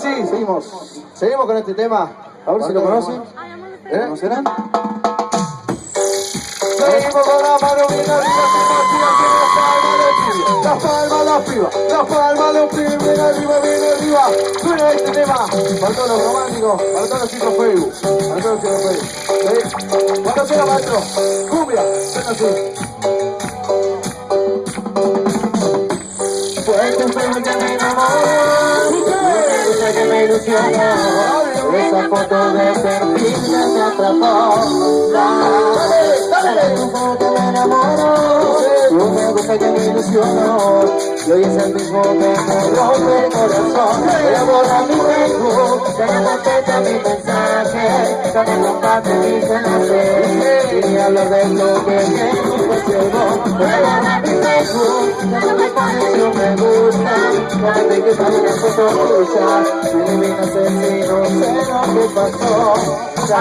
sí, seguimos. Seguimos con este tema. A ver si lo conocen. ¿Eh? ¿Conocerán? Seguimos con la mano las palmas de piba, las palmas bien arriba, bien arriba. Suena este tema, para todos los románticos, para todos los chicos Facebook, para todos los chicos Facebook. ¿Sí? Cuando sea maestro, cumbia, suena así. Fuerte ilusionó. Esa foto de perfil me atrapó. Dale, dale, que me enamoró. Tú me gusta que me ilusionó. Y hoy es el mismo que me rompe el corazón. Voy a borrar mi Facebook, ya no contesta mi mensaje. Ya me comparto mis enlaces. Y hablar de lo que me impresionó. No me que eliminas asesino, sé lo que pasó. Ya,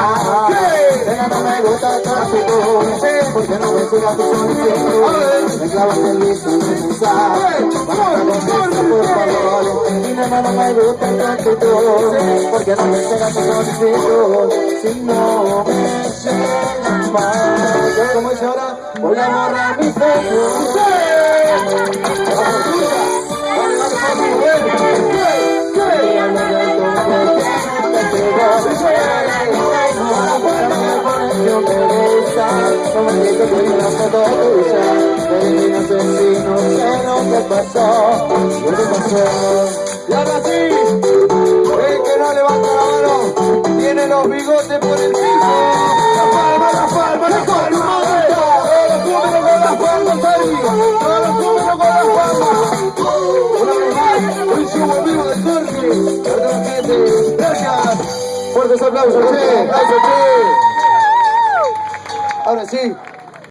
no me gusta tu actitud. Porque no me sigas tu solicitud. Me clavas el contestar, por favor. Y no me gusta tu actitud. Porque no me sigas tu solicitud. Si no me más. ¿Cómo dice ahora? Voy a borrar. Y ahora sí, el que no levanta la mano tiene los bigotes por el piso. La palma, la palma, la palma. Todos los números con las palmas arriba. Todos los números con las palmas. Una vivos de gracias. Fuertes aplausos. Sí,